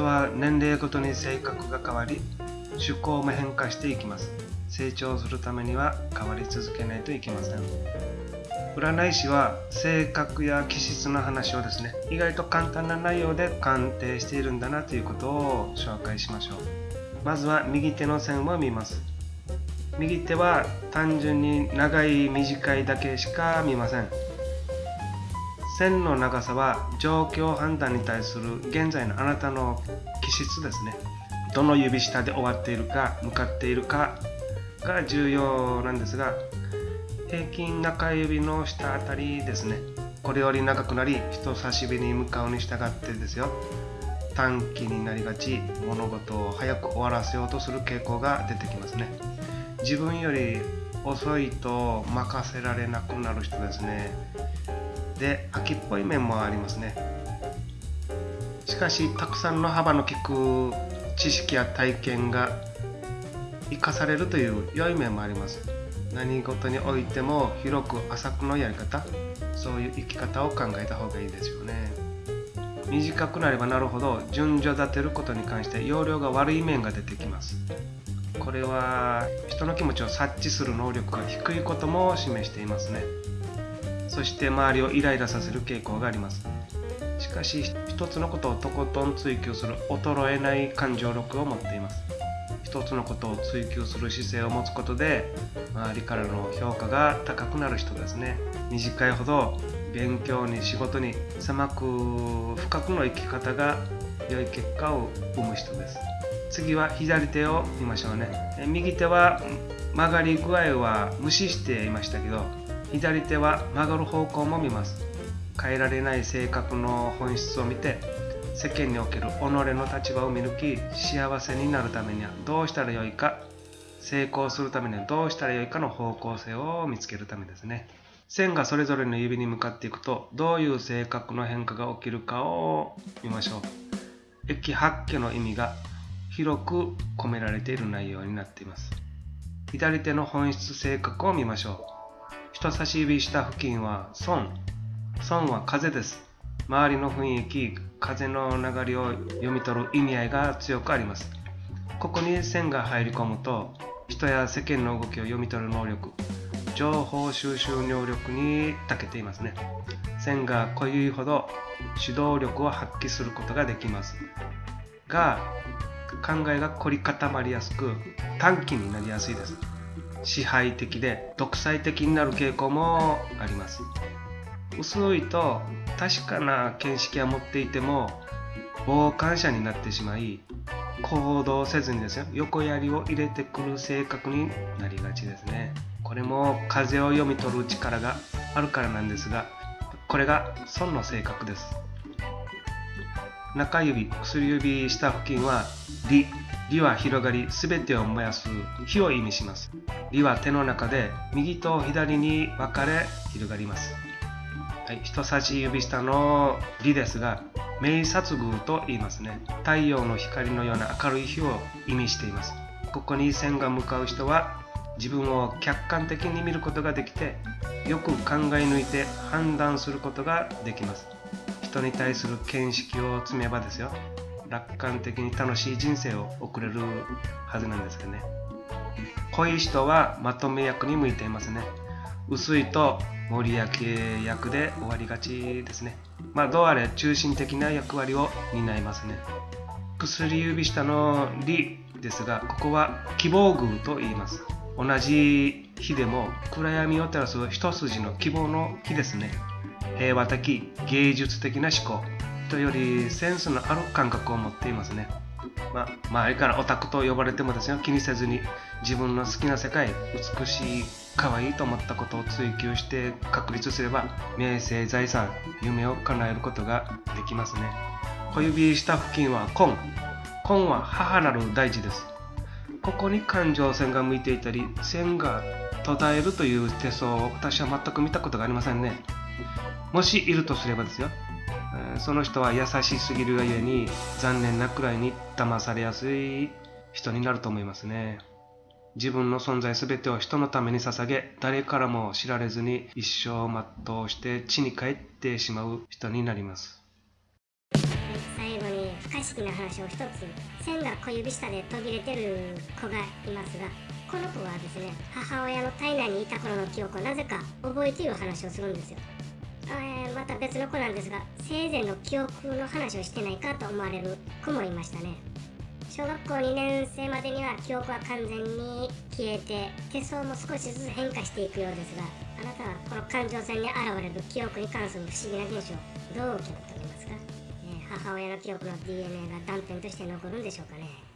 人は年齢ごとに性格が変わり趣向も変化していきます。成長するためには変わり続けないといけません。占い師は性格や気質の話をですね意外と簡単な内容で鑑定しているんだなということを紹介しましょう。まずは右手の線を見ます。右手は単純に長い短いだけしか見ません。線の長さは状況判断に対する現在のあなたの気質ですね。どの指下で終わっているか向かっているかが重要なんですが平均中指の下あたりですね。これより長くなり人差し指に向かうに従ってですよ。短期になりがち物事を早く終わらせようとする傾向が出てきますね。自分より遅いと任せられなくなる人ですね。で秋っぽい面もありますね。しかしたくさんの幅の利く知識や体験が生かされるという良い面もあります。何事においても広く浅くのやり方そういう生き方を考えた方がいいですよね。短くなればなるほど順序立てることに関して容量が悪い面が出てきます。これは人の気持ちを察知する能力が低いことも示していますね。そして周りをイライラさせる傾向があります。しかし一つのことをとことん追求する衰えない感情力を持っています。一つのことを追求する姿勢を持つことで周りからの評価が高くなる人ですね短いほど勉強に仕事に狭く深くの生き方が良い結果を生む人です。次は左手を見ましょうね。右手は曲がり具合は無視していましたけど左手は曲がる方向も見ます。変えられない性格の本質を見て世間における己の立場を見抜き幸せになるためにはどうしたらよいか成功するためにはどうしたらよいかの方向性を見つけるためですね。線がそれぞれの指に向かっていくとどういう性格の変化が起きるかを見ましょう。駅八家の意味が広く込められている内容になっています。左手の本質性格を見ましょう。人差し指下付近は損。損は風です。周りの雰囲気風の流れを読み取る意味合いが強くあります。ここに線が入り込むと人や世間の動きを読み取る能力情報収集能力に長けていますね。線が濃いほど指導力を発揮することができます。が考えが凝り固まりやすく短期になりやすいです。支配的で独裁的になる傾向もあります。薄いと確かな見識は持っていても傍観者になってしまい行動せずにですよ横槍を入れてくる性格になりがちですね。これも風を読み取る力があるからなんですがこれが損の性格です。中指薬指下付近は理理は広がり全てを燃やす火を意味します。理は手の中で右と左に分かれ広がります。はい、人差し指下の「理」ですが明殺宮と言いますね。太陽の光のような明るい日を意味しています。ここに線が向かう人は自分を客観的に見ることができてよく考え抜いて判断することができます。人に対する見識を積めばですよ。楽観的に楽しい人生を送れるはずなんですよね濃い人はまとめ役に向いていますね薄いと森焼役で終わりがちですね。まあ、どうあれ中心的な役割を担いますね。薬指下の「理」ですが、ここは希望宮と言います。同じ日でも暗闇を照らす一筋の希望の日ですね。平和的、芸術的な思考とよりセンスのある感覚を持っていますね。まあ、周りからオタクと呼ばれてもですよ。気にせずに自分の好きな世界美しい可愛いと思ったことを追求して確立すれば名声財産夢を叶えることができますね。小指下付近は根。根は母なる大事です。ここに感情線が向いていたり線が途絶えるという手相を私は全く見たことがありませんね。もしいるとすればですよ。その人は優しすぎるがゆえに残念なくらいに騙されやすい人になると思いますね。自分の存在すべてを人のために捧げ、誰からも知られずに一生全うして地に帰ってしまう人になります。最後に不可思議な話を一つ線が小指下で途切れてる子がいますがこの子はですね母親の体内にいた頃の記憶をなぜか覚えている話をするんですよ、また別の子なんですが生前の記憶の話をしてないかと思われる子もいましたね。小学校2年生までには記憶は完全に消えて手相も少しずつ変化していくようですがあなたはこの感情線に現れる記憶に関する不思議な現象どう受け取っておりますか、えー母親の記憶の DNA が断片として残るんでしょうかね